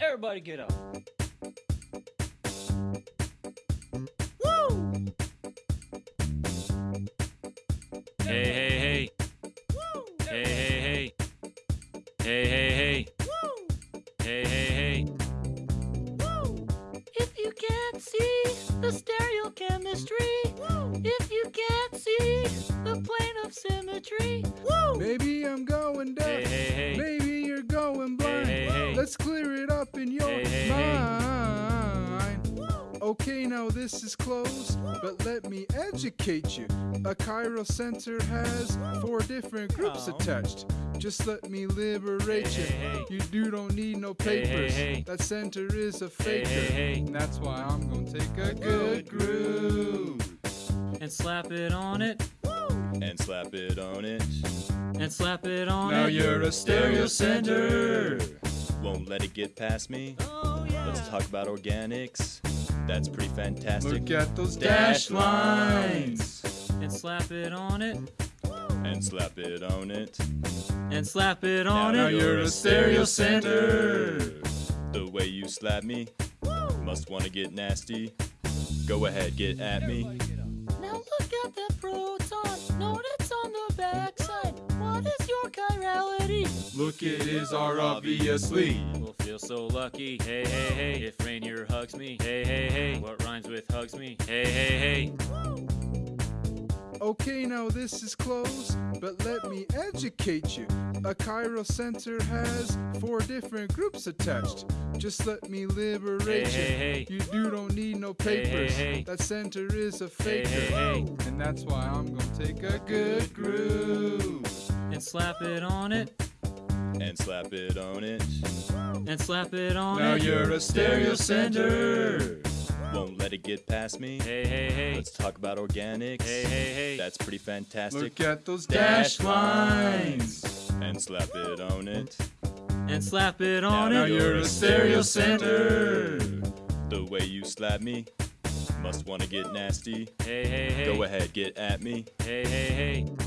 Everybody get up. Hey, hey, hey. Hey, hey, hey. Hey, hey, hey. Hey, hey, hey. If you can't see the stereochemistry, if you can't see the plane of symmetry, Maybe I'm going in your Hey, hey, hey. Okay, now this is close, but let me educate you. A chiral center has four different groups Oh. attached. Just let me liberate Hey, you. hey, hey. You do don't need no Hey, hey, papers. hey. That center is a faker. hey, hey. And that's why I'm gonna take a good groove. And slap it on it. and slap it on it. And slap it on Now it. Now you're a stereo center. Won't let it get past me. oh yeah. Let's talk about organics. That's pretty fantastic. Look at those Dash dash lines. And slap it on it. and slap it on it. And slap it on Now it. you're a stereo center. The way you slap me, must wanna get nasty. Go ahead, get at me. Now look at that proton. Look, it is our obviously. We'll feel so lucky. Hey, hey, hey. If Rainier hugs me. Hey, hey, hey. What rhymes with hugs me? Hey, hey, hey. Okay, now this is close, but let me educate you. A chiral center has four different groups attached. Just let me liberate Hey, you. hey, hey. You do don't need no Hey, hey, papers. hey. That center is a Hey, faker. hey, hey. And that's why I'm gonna take a good groove. And slap it on it. And slap it on it. And slap it on Now it. Now you're a stereo center. Won't let it get past me. Hey, hey, hey. Let's talk about organics. Hey, hey, hey. That's pretty fantastic. Look at those Dash dash lines. and slap it on it. And slap it on Now it. Now you're a stereo center. The way you slap me, must wanna get nasty. Hey, hey, hey. Go ahead, get at me. Hey, hey, hey.